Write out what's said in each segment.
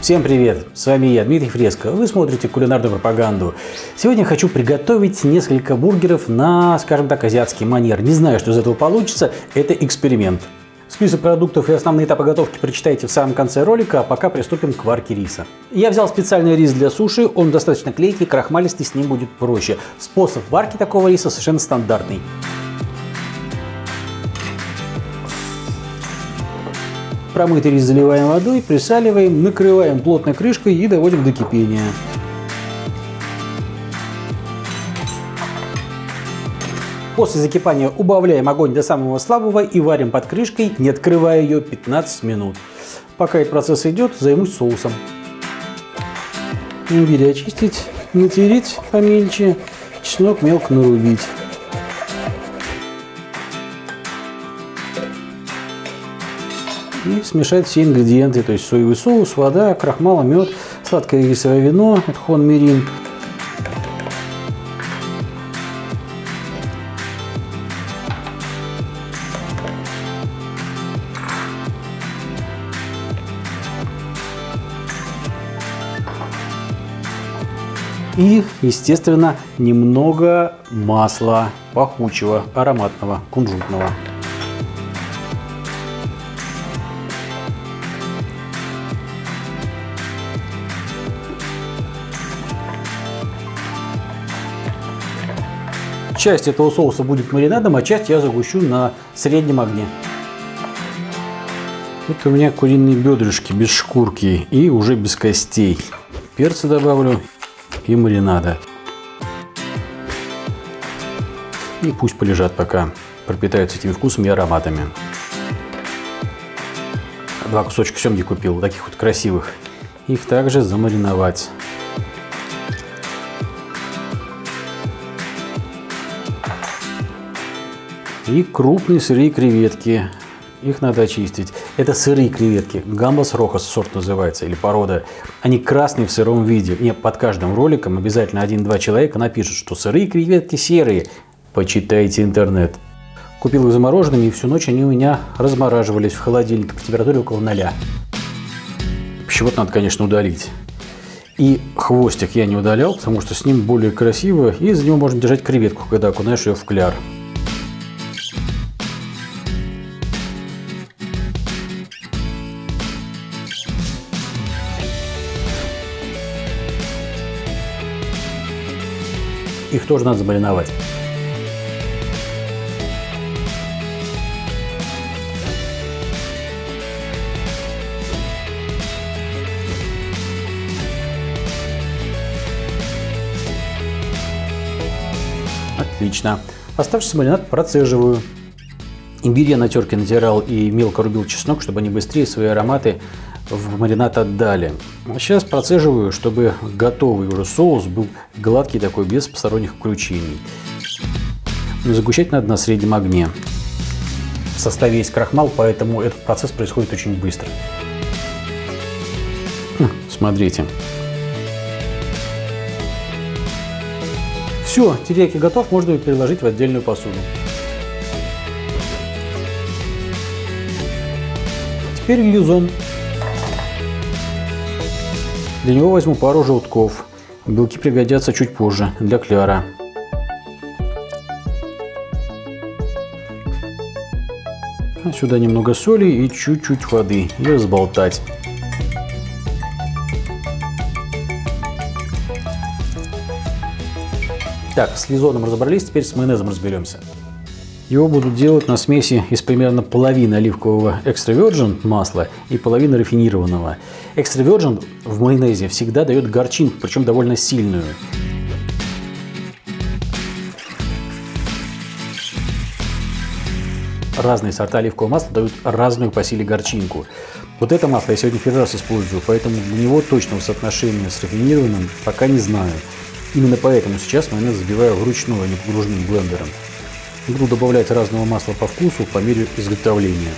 Всем привет! С вами я, Дмитрий Фреско. Вы смотрите кулинарную пропаганду. Сегодня хочу приготовить несколько бургеров на, скажем так, азиатский манер. Не знаю, что из этого получится. Это эксперимент. Список продуктов и основные этапы готовки прочитайте в самом конце ролика, а пока приступим к варке риса. Я взял специальный рис для суши, он достаточно клейкий, крахмалистый, с ним будет проще. Способ варки такого риса совершенно стандартный. Промытый рис заливаем водой, присаливаем, накрываем плотной крышкой и доводим до кипения. После закипания убавляем огонь до самого слабого и варим под крышкой, не открывая ее 15 минут. Пока этот процесс идет, займусь соусом. Имбирь очистить, натереть помельче, чеснок мелко нарубить. И смешать все ингредиенты, то есть соевый соус, вода, крахмал, мед, сладкое рисовое вино, хон мирин. И, естественно, немного масла пахучего, ароматного, кунжутного. Часть этого соуса будет маринадом, а часть я загущу на среднем огне. Это у меня куриные бедрышки без шкурки и уже без костей. Перца добавлю и маринада. И пусть полежат пока, пропитаются этими вкусами и ароматами. Два кусочка семги купил, таких вот красивых. Их также замариновать. И крупные сырые креветки. Их надо очистить. Это сырые креветки. Гамбас рохас сорт называется, или порода. Они красные в сыром виде. Не, под каждым роликом обязательно один-два человека напишут, что сырые креветки серые. Почитайте интернет. Купил их замороженными, и всю ночь они у меня размораживались в холодильнике к температуре около ноля. Пищевод надо, конечно, удалить. И хвостик я не удалял, потому что с ним более красиво, и за него можно держать креветку, когда окунаешь ее в кляр. Их тоже надо замариновать. Отлично. Оставшийся маринад процеживаю. Имбирь я на терке натирал и мелко рубил чеснок, чтобы они быстрее свои ароматы в маринад отдали. Сейчас процеживаю, чтобы готовый уже соус был гладкий такой, без посторонних включений. Загущать надо на среднем огне. В составе есть крахмал, поэтому этот процесс происходит очень быстро. Хм, смотрите. Все, терияки готов, можно переложить в отдельную посуду. Теперь лизон. Для него возьму пару желтков. Белки пригодятся чуть позже, для кляра. Сюда немного соли и чуть-чуть воды. И разболтать. Так, с лизоном разобрались, теперь с майонезом разберемся. Его буду делать на смеси из примерно половины оливкового экстра масла и половины рафинированного. Экстра в майонезе всегда дает горчинку, причем довольно сильную. Разные сорта оливкового масла дают разную по силе горчинку. Вот это масло я сегодня первый раз использую, поэтому у него точного соотношения с рафинированным пока не знаю. Именно поэтому сейчас майонез забиваю вручную, а не погружным блендером. Буду добавлять разного масла по вкусу по мере изготовления.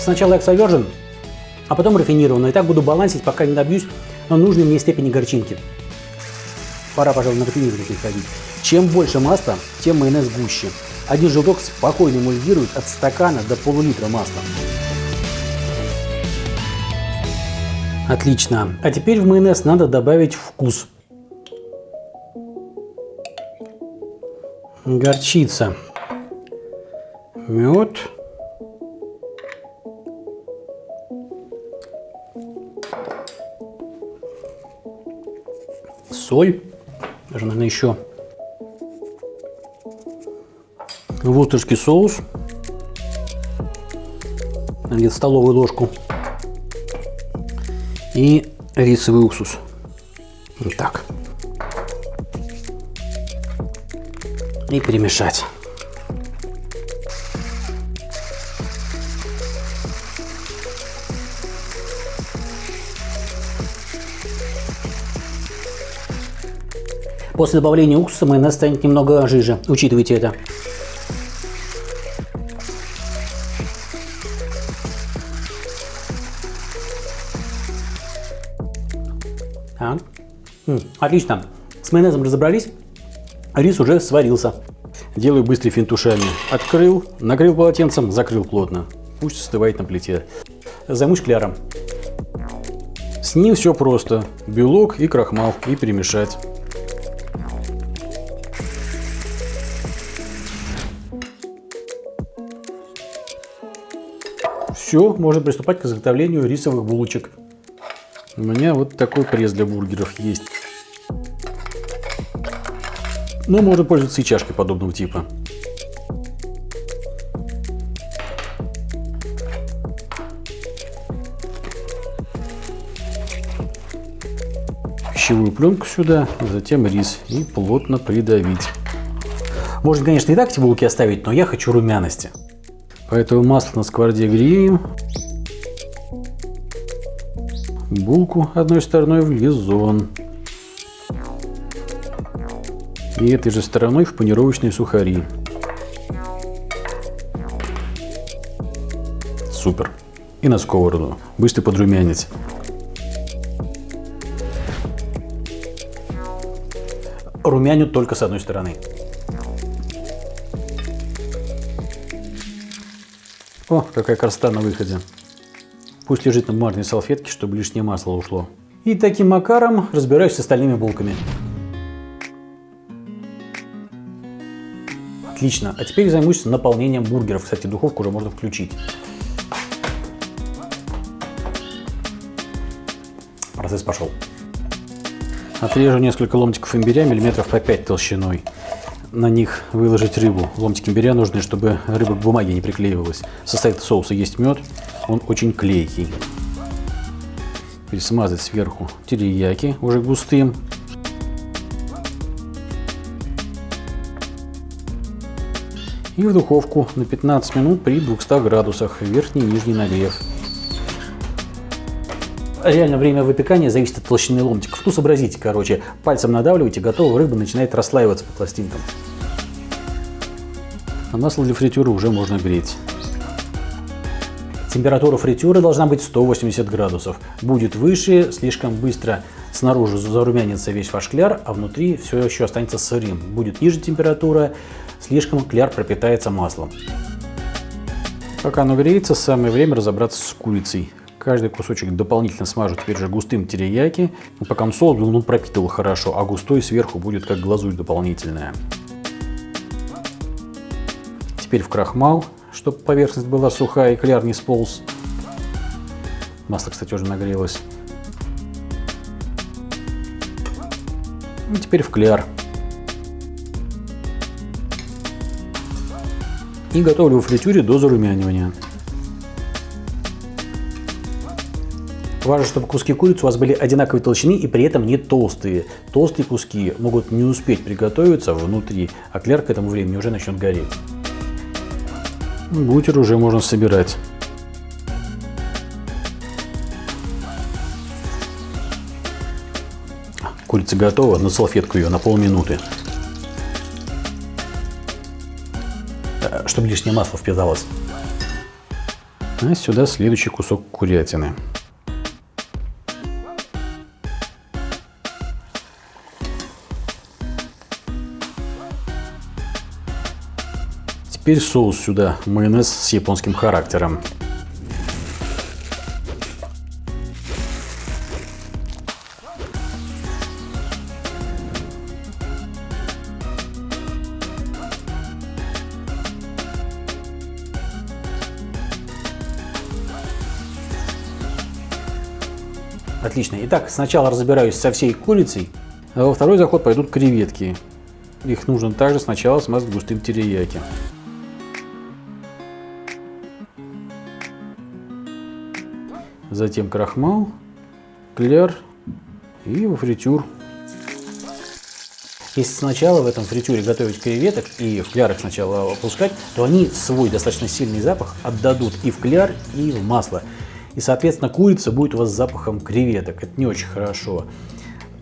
Сначала экстравержен, а потом рафинированный. И так буду балансить, пока не добьюсь нужной мне степени горчинки. Пора, пожалуй, на рафинированный переходить. Чем больше масла, тем майонез гуще. Один желток спокойно эмульгирует от стакана до полулитра масла. Отлично. А теперь в майонез надо добавить вкус. Горчица. Мед. Соль. Даже, наверное, еще вустерский соус. Где-то столовую ложку и рисовый уксус. Вот так. И перемешать. После добавления уксуса майонез станет немного жиже. Учитывайте это. Отлично. С майонезом разобрались. Рис уже сварился. Делаю быстрый финт ушами. Открыл, накрыл полотенцем, закрыл плотно. Пусть остывает на плите. Займусь кляром. С ним все просто. Белок и крахмал. И перемешать. Все, можно приступать к изготовлению рисовых булочек. У меня вот такой пресс для бургеров есть. Но можно пользоваться и чашкой подобного типа. Пищевую пленку сюда, затем рис и плотно придавить. Можно, конечно, и так эти булки оставить, но я хочу румяности. Поэтому масло на сковороде греем булку одной стороной в лизон. И этой же стороной в панировочные сухари. Супер. И на сковороду. Быстро подрумянить. Румяню только с одной стороны. О, какая красота на выходе. Пусть лежит на бумажной салфетке, чтобы лишнее масло ушло. И таким макаром разбираюсь с остальными булками. Отлично. А теперь займусь наполнением бургеров. Кстати, духовку уже можно включить. Процесс пошел. Отрежу несколько ломтиков имбиря миллиметров по 5 толщиной. На них выложить рыбу. Ломтики имбиря нужны, чтобы рыба к бумаге не приклеивалась. В составе соуса есть мед, он очень клейкий. Пересмазать сверху терияки уже густым. И в духовку на 15 минут при 200 градусах, верхний и нижний нагрев. Реально время выпекания зависит от толщины ломтиков. Ну, сообразите, короче, пальцем надавливайте, готова рыба начинает расслаиваться по пластинкам. А масло для фритюра уже можно греть. Температура фритюры должна быть 180 градусов. Будет выше, слишком быстро снаружи зарумянится весь ваш кляр, а внутри все еще останется сырым. Будет ниже температура, слишком кляр пропитается маслом. Пока оно греется, самое время разобраться с курицей. Каждый кусочек дополнительно смажу теперь же густым терияки. Пока он был, ну, пропитывал хорошо, а густой сверху будет как глазурь дополнительная. Теперь в крахмал чтобы поверхность была сухая и кляр не сполз. Масло, кстати, уже нагрелось. И теперь в кляр. И готовлю в фритюре до зарумянивания. Важно, чтобы куски курицы у вас были одинаковой толщины и при этом не толстые. Толстые куски могут не успеть приготовиться внутри, а кляр к этому времени уже начнет гореть. Бутер уже можно собирать. Курица готова, на салфетку ее на полминуты. чтобы лишнее масло впиталось. А сюда следующий кусок курятины. Теперь соус сюда, майонез с японским характером. Отлично. Итак, сначала разбираюсь со всей курицей, а во второй заход пойдут креветки. Их нужно также сначала смазать густым терияки. Затем крахмал, кляр и во фритюр. Если сначала в этом фритюре готовить креветок и в клярах сначала опускать, то они свой достаточно сильный запах отдадут и в кляр, и в масло. И, соответственно, курица будет у вас с запахом креветок. Это не очень хорошо.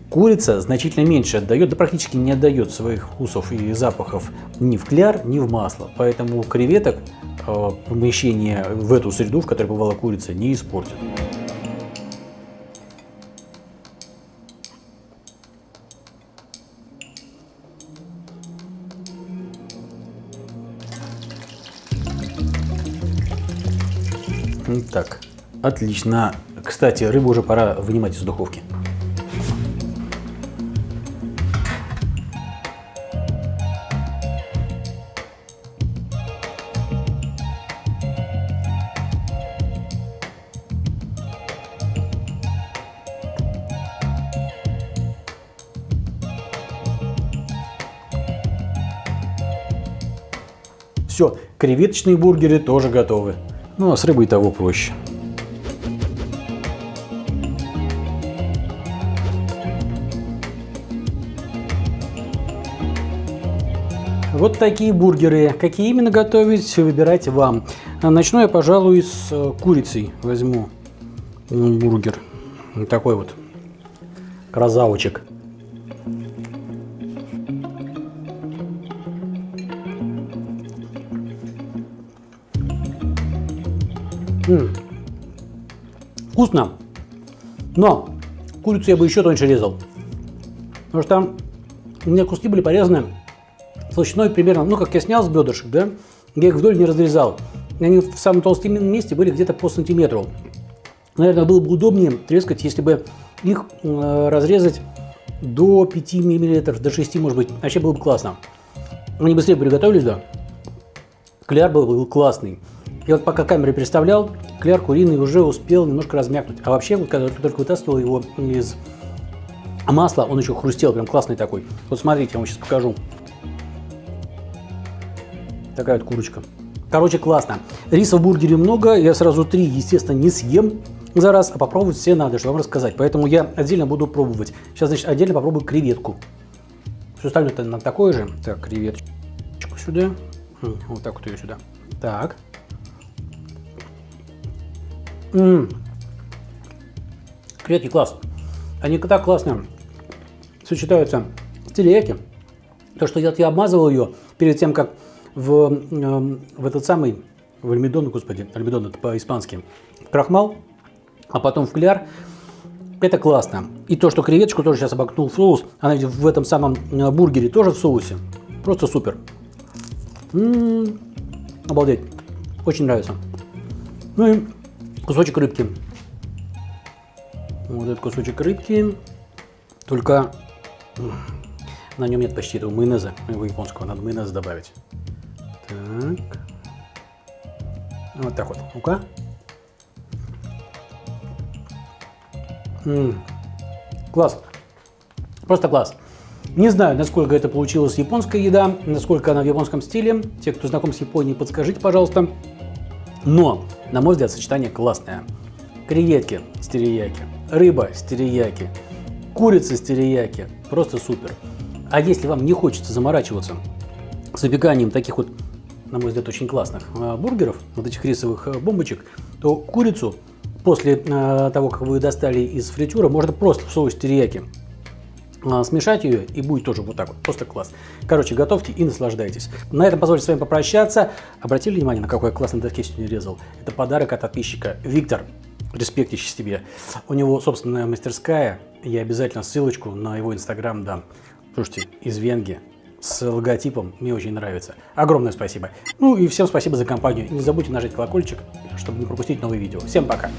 Курица значительно меньше отдает, да практически не отдает своих вкусов и запахов ни в кляр, ни в масло. Поэтому креветок э, помещение в эту среду, в которой бывала курица, не испортит. Так, Отлично. Кстати, рыбу уже пора вынимать из духовки. Все, креветочные бургеры тоже готовы. Ну а с рыбой того проще. Вот такие бургеры. Какие именно готовить, выбирайте вам. Начну я, пожалуй, с э, курицей. Возьму бургер. Вот такой вот красавчик. М. Вкусно. Но курицу я бы еще тоньше резал. Потому что у меня куски были порезаны толщиной примерно, ну, как я снял с бедрышек, да, я их вдоль не разрезал. Они в самом толстом месте были где-то по сантиметру. Наверное, было бы удобнее трескать, если бы их э, разрезать до 5 мм, до 6, может быть. Вообще было бы классно. Они быстрее приготовились, да. Кляр был, был классный. И вот пока камеры представлял, кляр куриный уже успел немножко размякнуть. А вообще, вот когда только вытаскивал его из масла, он еще хрустел, прям классный такой. Вот смотрите, я вам сейчас покажу. Такая вот курочка. Короче, классно. Риса в бургере много, я сразу три, естественно, не съем за раз, а попробовать все надо, чтобы вам рассказать. Поэтому я отдельно буду пробовать. Сейчас, значит, отдельно попробую креветку. Все остальное на такое же. Так, креветочку сюда. Вот так вот ее сюда. Так. М. Креветки класс. Они так классно сочетаются с терияки. То, что я, я обмазывал ее перед тем, как в, эм, в этот самый, в альмедон, господи, альмедон это по-испански, крахмал, а потом в кляр, это классно. И то, что креветочку тоже сейчас обокнул в соус, она в этом самом э, бургере тоже в соусе. Просто супер. М -м -м, обалдеть. Очень нравится. Ну и кусочек рыбки. Вот этот кусочек рыбки. Только на нем нет почти этого майонеза, его японского. Надо майонез добавить. Так. Вот так вот. Ну-ка. Класс. Просто класс. Не знаю, насколько это получилась японская еда, насколько она в японском стиле. Те, кто знаком с Японией, подскажите, пожалуйста. Но, на мой взгляд, сочетание классное. Креветки с терияки, рыба с терияки, курица с терияки. Просто супер. А если вам не хочется заморачиваться с выпеканием таких вот на мой взгляд, очень классных э, бургеров, вот этих рисовых э, бомбочек, то курицу после э, того, как вы достали из фритюра, можно просто в соус терияки смешать ее и будет тоже вот так вот, просто класс. Короче, готовьте и наслаждайтесь. На этом позвольте с вами попрощаться. Обратили внимание, на какой я классный доске сегодня резал? Это подарок от подписчика. Виктор, респектище тебе. У него собственная мастерская, я обязательно ссылочку на его инстаграм дам. Слушайте, из Венги с логотипом. Мне очень нравится. Огромное спасибо. Ну и всем спасибо за компанию. Не забудьте нажать колокольчик, чтобы не пропустить новые видео. Всем пока!